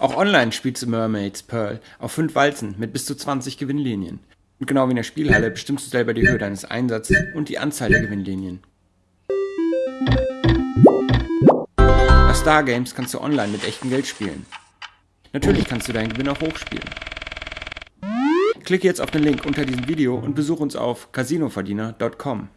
Auch online spielst du Mermaids Pearl auf 5 Walzen mit bis zu 20 Gewinnlinien. Und genau wie in der Spielhalle bestimmst du selber die Höhe deines Einsatzes und die Anzahl der Gewinnlinien. Bei Star Games kannst du online mit echtem Geld spielen. Natürlich kannst du deinen Gewinn auch hochspielen. Klicke jetzt auf den Link unter diesem Video und besuche uns auf casinoverdiener.com.